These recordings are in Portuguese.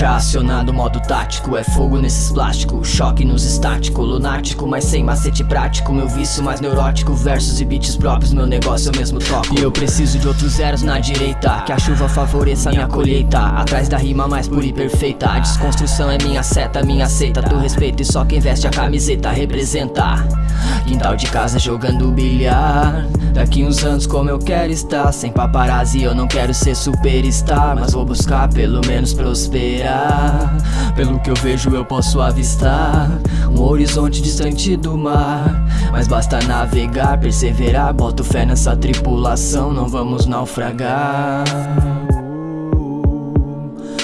Já acionado modo tático, é fogo nesses plásticos. Choque nos estáticos, lunático, mas sem macete prático. Meu vício mais neurótico, versos e beats próprios. Meu negócio eu mesmo toco. E eu preciso de outros zeros na direita. Que a chuva favoreça minha colheita. Atrás da rima mais pura e perfeita. A desconstrução é minha seta, minha seita. Do respeito e só quem veste a camiseta representa. Quintal de casa jogando bilhar. Daqui uns anos como eu quero estar. Sem paparazzi eu não quero ser superstar. Mas vou buscar pelo menos prosperar Pelo que eu vejo eu posso avistar Um horizonte distante do mar. Mas basta navegar, perseverar Boto fé nessa tripulação, não vamos naufragar.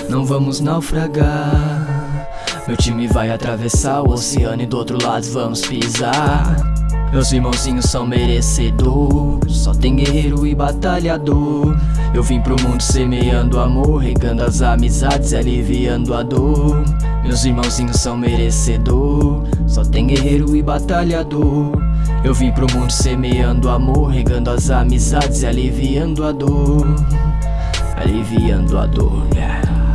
Não vamos naufragar. Meu time vai atravessar o oceano e do outro lado vamos pisar. Meus irmãozinhos são merecedores Só tem guerreiro e batalhador Eu vim pro mundo semeando amor Regando as amizades e aliviando a dor. Meus irmãozinhos são merecedores Só tem guerreiro e batalhador. Eu vim pro mundo semeando amor Regando as amizades e aliviando a dor. Aliviando a dor, yeah.